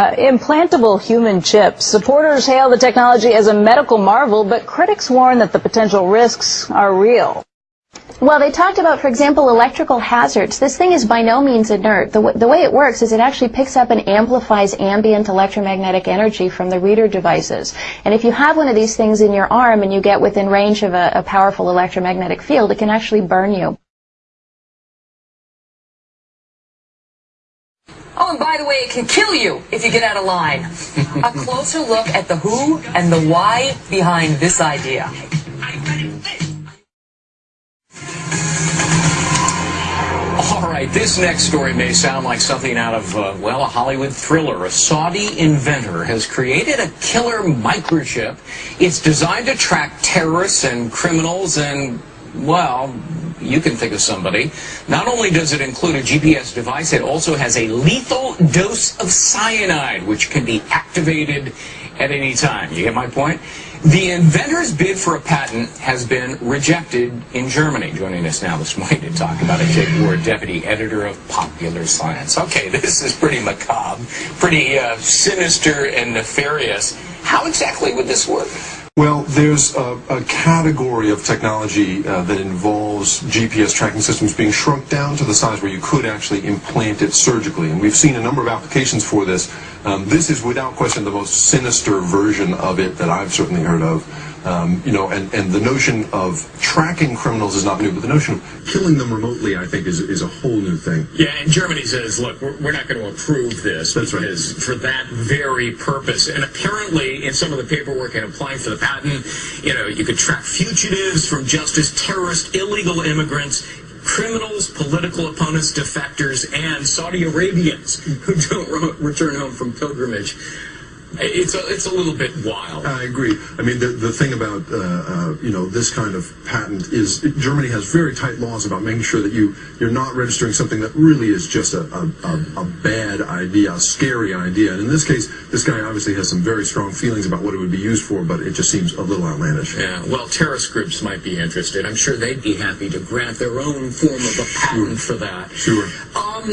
Uh, implantable human chips. Supporters hail the technology as a medical marvel, but critics warn that the potential risks are real. Well, they talked about, for example, electrical hazards. This thing is by no means inert. The, the, way it works is it actually picks up and amplifies ambient electromagnetic energy from the reader devices. And if you have one of these things in your arm and you get within range of a, a powerful electromagnetic field, it can actually burn you. Oh, and by the way, it can kill you if you get out of line. a closer look at the who and the why behind this idea. All right, this next story may sound like something out of, uh, well, a Hollywood thriller. A Saudi inventor has created a killer microchip. It's designed to track terrorists and criminals and, well, you can think of somebody. Not only does it include a GPS device, it also has a lethal dose of cyanide, which can be activated at any time. You get my point? The inventor's bid for a patent has been rejected in Germany. Joining us now this morning to talk about it, Jake Ward, deputy editor of Popular Science. Okay, this is pretty macabre, pretty uh, sinister and nefarious. How exactly would this work? Well, there's a, a category of technology uh, that involves GPS tracking systems being shrunk down to the size where you could actually implant it surgically. And we've seen a number of applications for this. Um, this is without question the most sinister version of it that I've certainly heard of. Um, you know, and, and the notion of tracking criminals is not new, but the notion of killing them remotely, I think, is, is a whole new thing. Yeah, and Germany says, look, we're, we're not going to approve this That's right. for that very purpose. And apparently, in some of the paperwork and applying for the you know, you could track fugitives from justice, terrorists, illegal immigrants, criminals, political opponents, defectors, and Saudi Arabians who don't return home from pilgrimage. It's a, it's a little bit wild. I agree. I mean, the, the thing about, uh, uh, you know, this kind of patent is Germany has very tight laws about making sure that you, you're not registering something that really is just a, a, a, a bad idea, a scary idea. And in this case, this guy obviously has some very strong feelings about what it would be used for, but it just seems a little outlandish. Yeah, well, terrorist groups might be interested. I'm sure they'd be happy to grant their own form of a patent sure. for that. Sure. Um,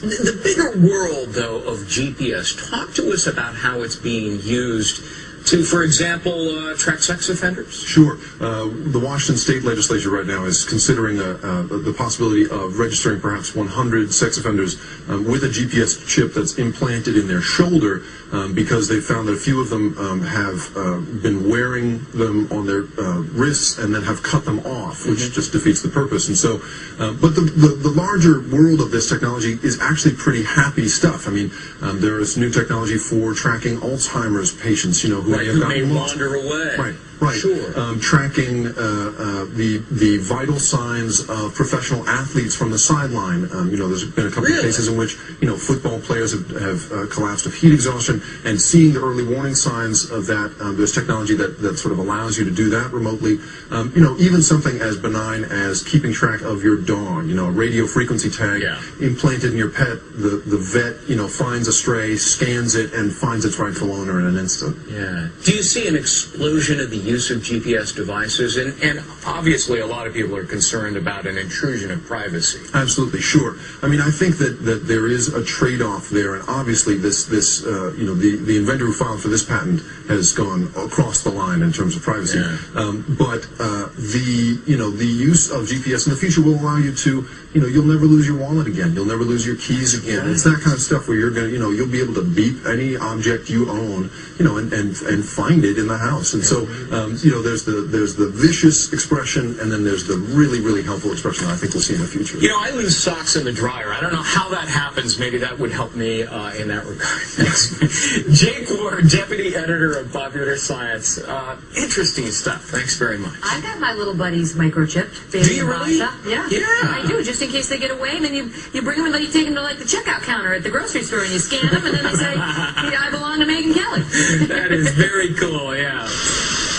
the bigger world, though, of GPS, talk to us about how it's being used to, for example, uh, track sex offenders? Sure. Uh, the Washington state legislature right now is considering a, uh, the possibility of registering perhaps 100 sex offenders um, with a GPS chip that's implanted in their shoulder um, because they found that a few of them um, have uh, been wearing them on their uh, wrists and then have cut them off, which mm -hmm. just defeats the purpose. And so, uh, but the, the, the, larger world of this technology is actually pretty happy stuff. I mean, um, there is new technology for tracking Alzheimer's patients, you know, who right, may wander away. Right. Right. Sure. Um, tracking uh, uh, the the vital signs of professional athletes from the sideline. Um, you know, there's been a couple really? of cases in which you know football players have, have uh, collapsed of heat exhaustion, and seeing the early warning signs of that. Um, there's technology that that sort of allows you to do that remotely. Um, you know, even something as benign as keeping track of your dog. You know, a radio frequency tag yeah. implanted in your pet. The the vet you know finds a stray, scans it, and finds its rightful owner in an instant. Yeah. Do you see an explosion of the use of GPS devices, and, and obviously a lot of people are concerned about an intrusion of privacy. Absolutely, sure. I mean, I think that, that there is a trade-off there, and obviously this, this uh, you know, the, the inventor who filed for this patent has gone across the line in terms of privacy. Yeah. Um, but uh, the, you know, the use of GPS in the future will allow you to, you know, you'll never lose your wallet again. You'll never lose your keys again. It's that kind of stuff where you're going to, you know, you'll be able to beep any object you own, you know, and, and, and find it in the house. And so, um, you know, there's the there's the vicious expression, and then there's the really really helpful expression that I think we'll see in the future. You know, I lose socks in the dryer. I don't know how that happens. Maybe that would help me uh, in that regard. Jake Ward, deputy editor of Popular Science. Uh, interesting stuff. Thanks very much. I've got my little buddies microchipped. Do you really? Yeah. Yeah. I do, just in case they get away, and then you you bring them and then you take them to like the checkout counter at the grocery store, and you scan them, and then they say, yeah, "I belong to Megan Kelly." that is very cool. Yeah.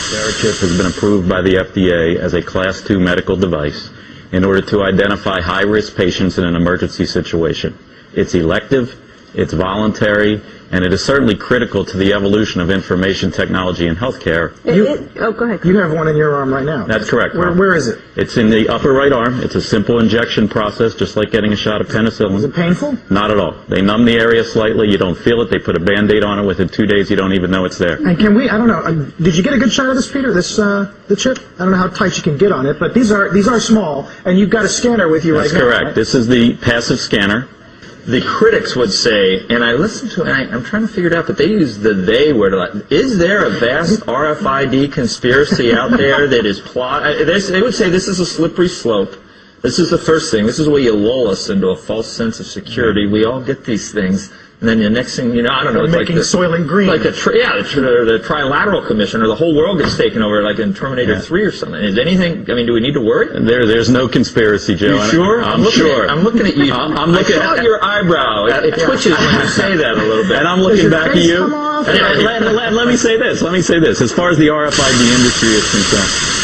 VeriChip has been approved by the FDA as a Class II medical device in order to identify high-risk patients in an emergency situation. It's elective, it's voluntary, and it is certainly critical to the evolution of information technology in healthcare. You- oh, go ahead. You have one in your arm right now. That's correct, Where, where is it? It's in the upper right arm. It's a simple injection process, just like getting a shot of penicillin. Is it painful? Not at all. They numb the area slightly. You don't feel it. They put a Band-Aid on it. Within two days, you don't even know it's there. And can we? I don't know. Uh, did you get a good shot of this, Peter? This uh, the chip? I don't know how tight you can get on it, but these are these are small, and you've got a scanner with you That's right now. That's correct. right? This is the passive scanner. The critics would say, and I listened to it, and I, I'm trying to figure it out, but they use the they word a lot. Is there a vast RFID conspiracy out there that is plot? uh, They would say this is a slippery slope. This is the first thing. This is where you lull us into a false sense of security. We all get these things. And then the next thing you know, I don't know, it's Making like the, Soylent Green. like a tri- yeah, the, tri- the trilateral commission, or the whole world gets taken over, like in Terminator Yeah. 3 or something. Is anything? I mean, do we need to worry? There, there's no conspiracy, Joe. You sure? I'm, looking sure. At, I'm looking at you. I'm, I'm looking at your eyebrow. It, it twitches when you say that a little bit. And I'm looking back at you. come off? And let, let- let me say this. Let me say this. As far as the RFID industry is concerned,